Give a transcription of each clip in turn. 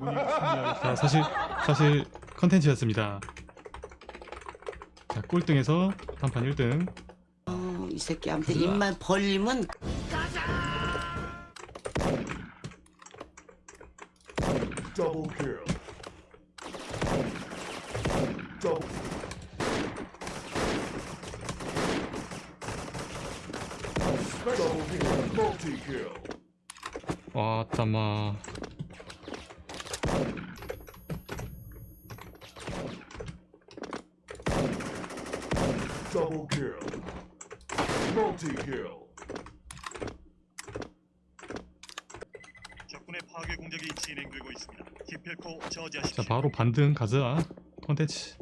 자 사실 사실 컨텐츠였습니다 자 꼴등에서 단판 1등 어, 이 새끼한테 입만 벌리면 Double kill. Double. Double kill. Multi kill. 와따마 Double kill. Multi kill. 적군의 파괴 공격이 진행되고 있습니다. 기필코 자 저지하십시오. 바로 반등 가자 컨텐츠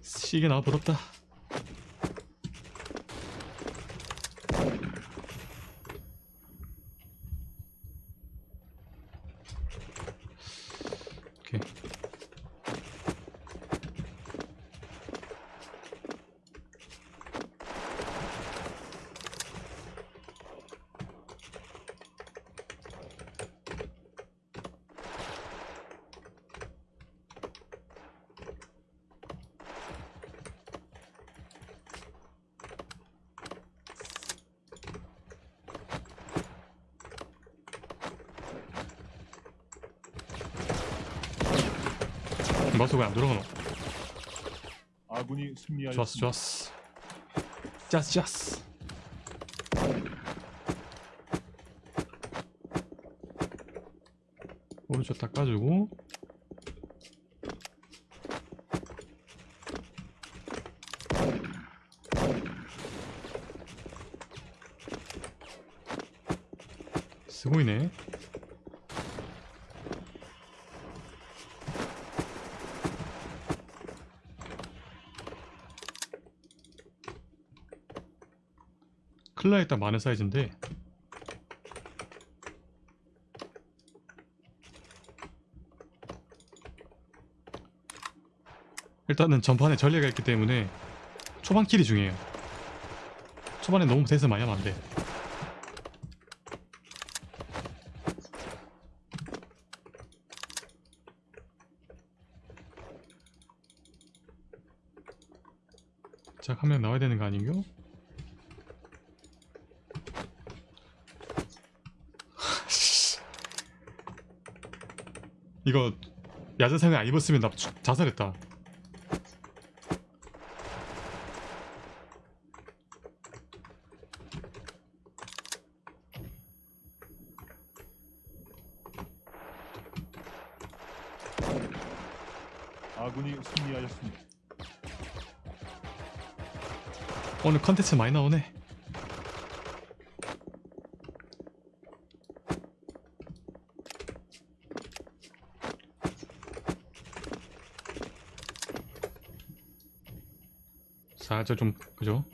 시계 나 부럽다 마우스 왜안 들어가노? 아군이 승리하였습니다. 좋았어 좋았어. 짜스 짜스 오른쪽 닦아주고. 쓰고 있네 클라 일단 많은 사이즈인데. 일단은 전판에 전례가 있기 때문에 초반 킬이 중요해요. 초반에 너무 대서 많이 하면 안돼. 자 화면 나와야 되는 거 아닌겨? 이거 야자상을 안 입었으면 나 주- 자살했다. 아군이 승리하였습니다. 오늘 컨텐츠 많이 나오네. 살짝 좀 그죠?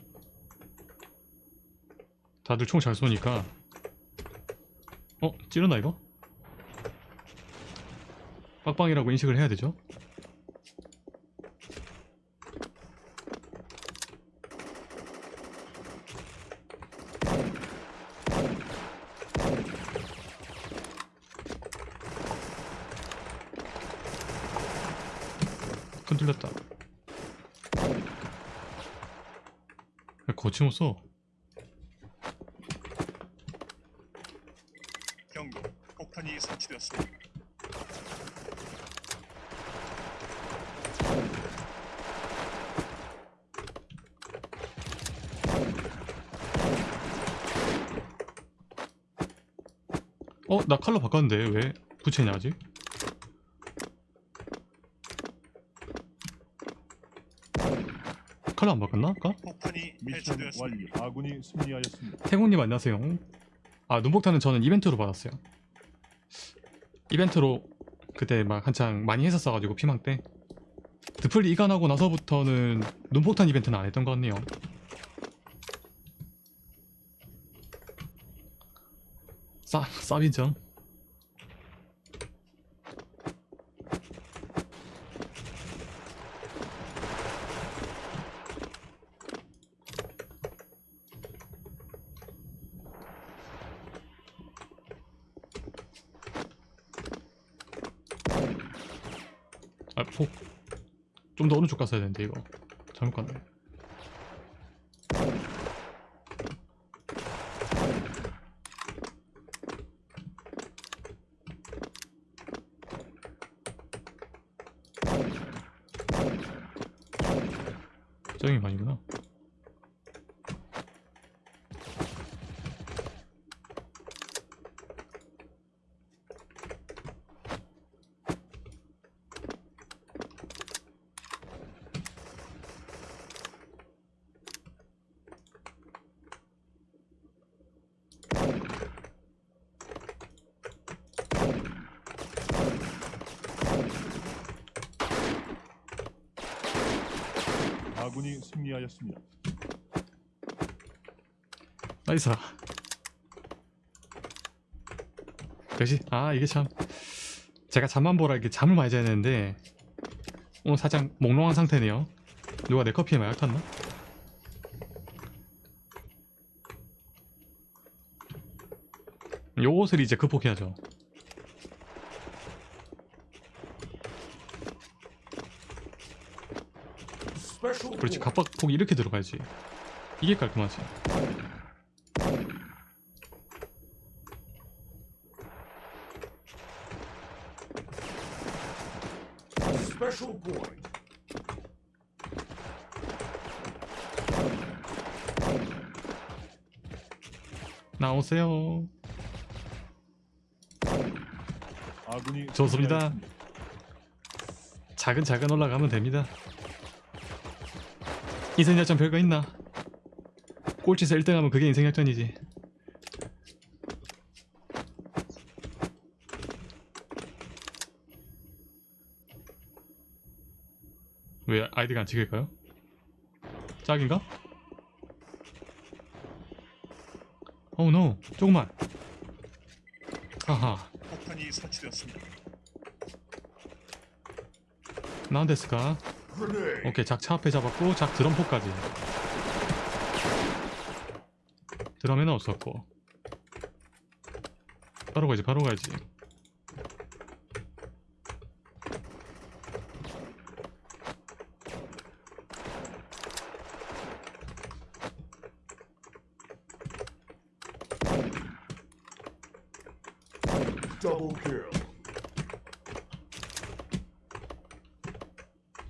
다들 총 잘 쏘니까 어? 찌르나 이거? 빡빡이라고 인식을 해야 되죠? 흔들렸다. 야, 거침없어. 경고. 폭탄이 설치되었습니다. 어? 나 칼로 바꿨는데 왜 부채냐 아직? 칼로 안 바꿨나 아까? 폭탄이 미션 해체되었습니다. 완료. 아군이 승리하였습니다. 태국님 안녕하세요 아 눈폭탄은 저는 이벤트로 받았어요 이벤트로 그때 막 한창 많이 했었어가지고 피망 때 드플리 이관하고 나서부터는 눈폭탄 이벤트는 안 했던 것 같네요 싸, 쌉이죠 아폭 좀 더 오른쪽 갔어야 되는데 이거. 잘못 갔네. 저기 반이구나 아군이 승리하였습니다. Nice 그지? 아 이게 참 제가 잠만보라 이렇게 잠을 많이 자야 되는데 오늘 살짝 몽롱한 상태네요 누가 내 커피에 마약 탔나? 요것을 이제 극복해야죠 그렇지. 갑박폭이 이렇게 들어가야지 이게 깔끔하지. 나오세요 좋습니다. 승리하였습니다. 차근차근 올라가면 됩니다 인생역전 별거 있나? 꼴찌에서 1등하면 그게 인생역전이지 왜 아이디가 안 찍을까요? 짝인가? 어우 노 조금만 하하 폭탄이 설치되었습니다. Grenade. 오케이 작 차 앞에 잡았고 작 드럼포까지. 드럼에는 없었고. 바로 가야지 바로 가야지 Double kill.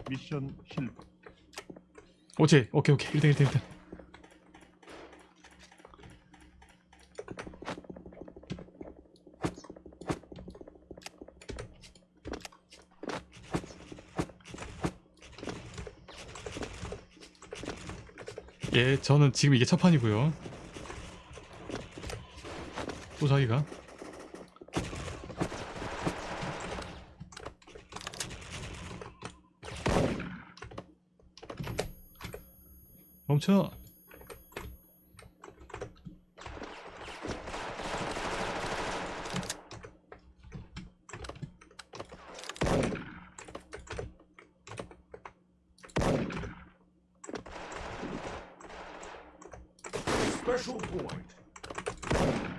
미션 실패. 오케이 오케이 오케이. 1등 1등 1등. 예 저는 지금 이게 첫 판이고요. 또 자기가 멈춰 Special point.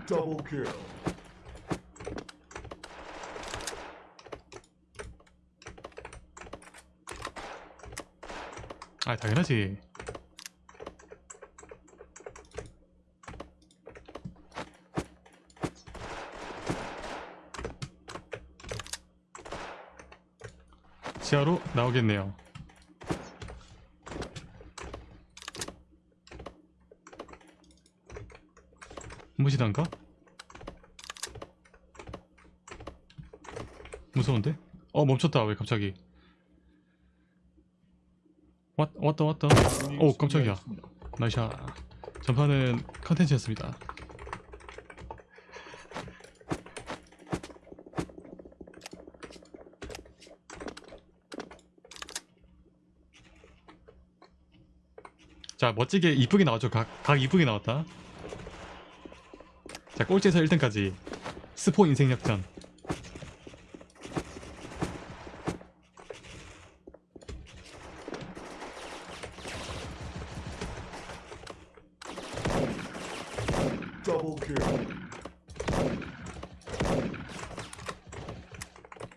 Double kill. 아 당연하지 지하로 나오겠네요 무시단가? 무서운데? 어 멈췄다 왜 갑자기 왔, 왔다 왔다 오 깜짝이야. 나이샤 전파는 컨텐츠였습니다 멋지게 이쁘게 나왔죠. 각, 각 이쁘게 나왔다. 자 꼴찌에서 1등까지. 스포 인생 역전.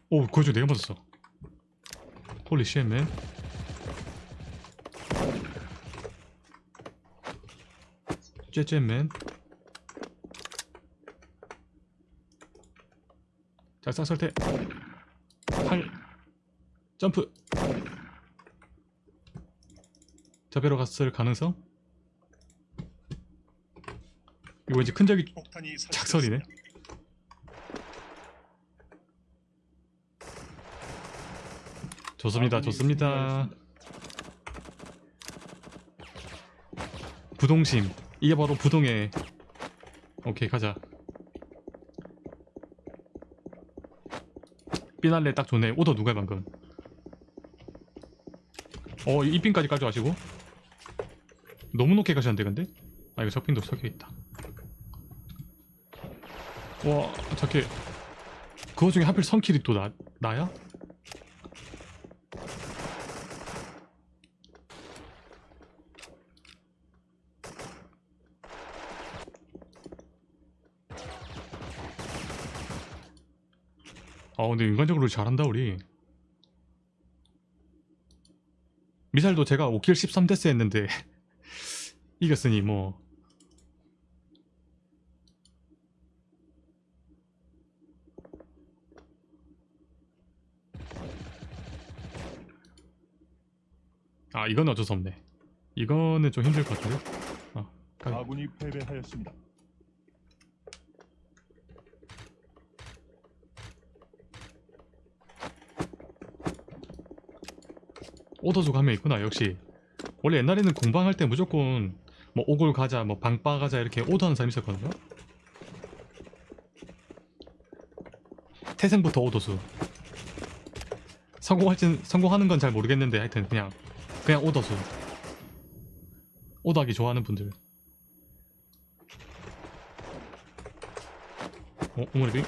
오 그거 좀 내가 맞았어. 홀리 쉣맨 쬐쬐맨. 자 쌌을 때팔. 점프. 저배로 갔을 가능성? 이거 이제 큰 적이 작설이네. 좋습니다 좋습니다. 부동심 이게 바로 부동의 오케이 가자. 삐날레 딱 좋네. 오더 누가 방금? 어 이핀까지 가져가시고. 너무 높게 가셨는데 근데? 아 이거 적핀도 섞여있다. 와 저게 그거 중에 하필 선킬이 또 나, 나야? 근데 인간적으로 잘한다 우리 미살도 제가 5킬 13데스 했는데 이겼으니 뭐 아 이건 어쩔 수 없네 이거는 좀 힘들 것 같은데 아, 까비. 아군이 패배하였습니다. 오더수가 한명 있구나 역시 원래 옛날에는 공방할 때 무조건 뭐 오골 가자 뭐 방빠 가자 이렇게 오더하는 사람이 있었거든요 태생부터 오더수 성공할진 성공하는 건 잘 모르겠는데 하여튼 그냥 그냥 오더수 오더하기 좋아하는 분들 어? 오므리비?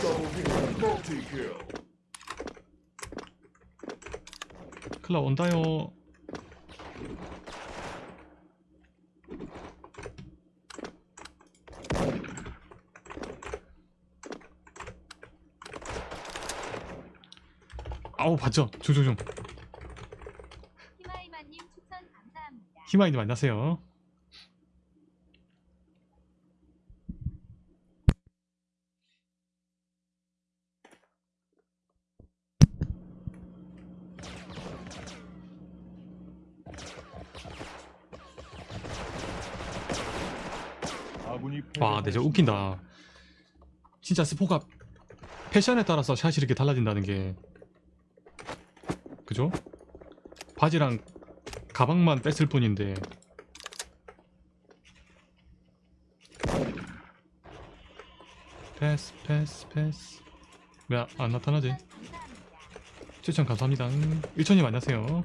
Double kill. Multi kill. 클라 온다요 아우 봤죠? 중중중 히마이마님 추천 감사합니다. 히마이님 만나세요 와 근데 저 웃긴다 진짜 스포가 패션에 따라서 샷이 이렇게 달라진다는 게 그죠? 바지랑 가방만 뺐을 뿐인데 패스 패스 패스 왜 안 나타나지? 추천 감사합니다. 추천 감사합니다 일천님 안녕하세요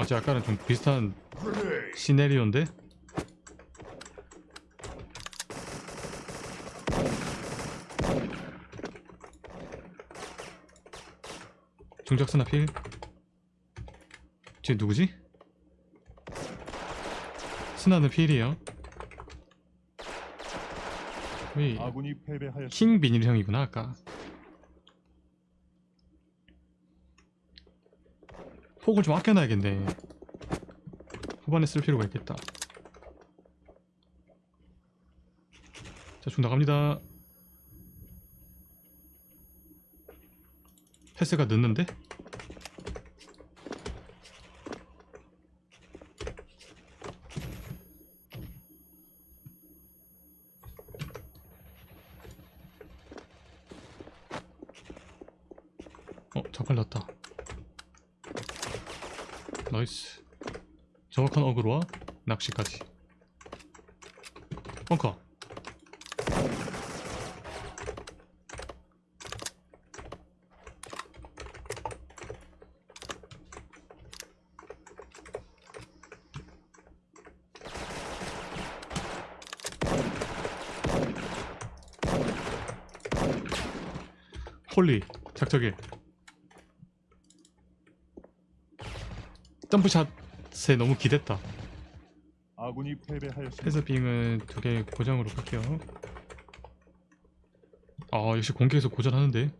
어제 아까랑 좀 비슷한. 시네리오인데? 중적 스나필 쟤 누구지? 스나는 필이에요. 킹 비닐 형이구나 아까 폭을 좀 아껴놔야겠네. 후반에 쓸 필요가 있겠다. 자중 나갑니다. 패스가 늦는데? 낚시까지. 벙커. 홀리 작적일 점프샷에 너무 기댔다. 아군이 패배하였습니다. 패스빙은 두 개 고정으로 갈게요. 아 역시 공개에서 고전하는데?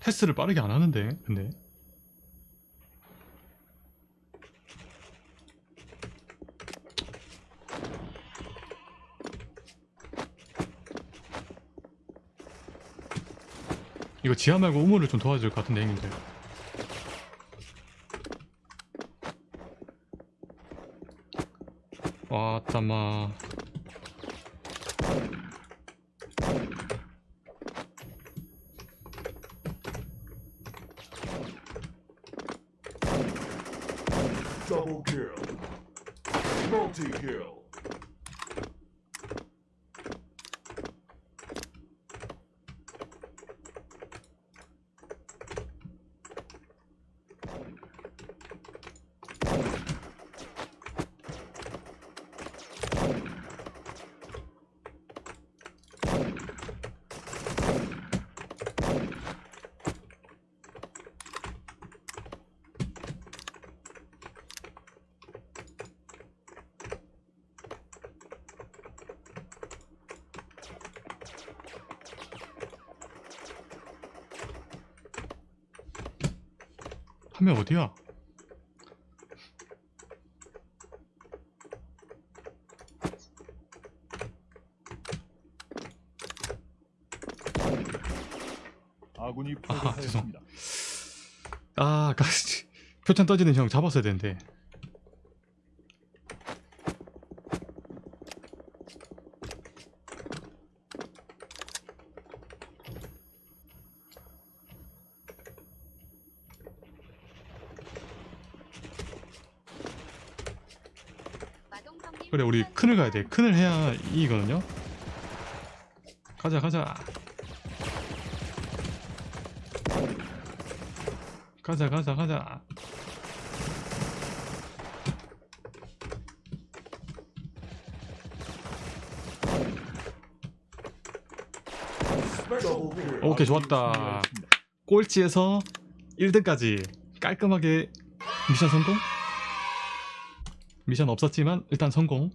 패스를 빠르게 안 하는데 근데 이거 지하 말고 우물을 좀 도와줄 것 같은데 형님들. 와 땀아 Double kill. Multi kill. 화면 어디야? 아군이 아하, 패배하였습니다. 아 아까 표창 떠지는 형 잡았어야 되는데 그래 우리 큰을 가야 돼. 큰을 해야 이기거든요 가자 가자 가자 가자 가자. 오케이, 좋았다. 꼴찌에서 1등까지 깔끔하게 미션 성공? 미션 없었지만 일단 성공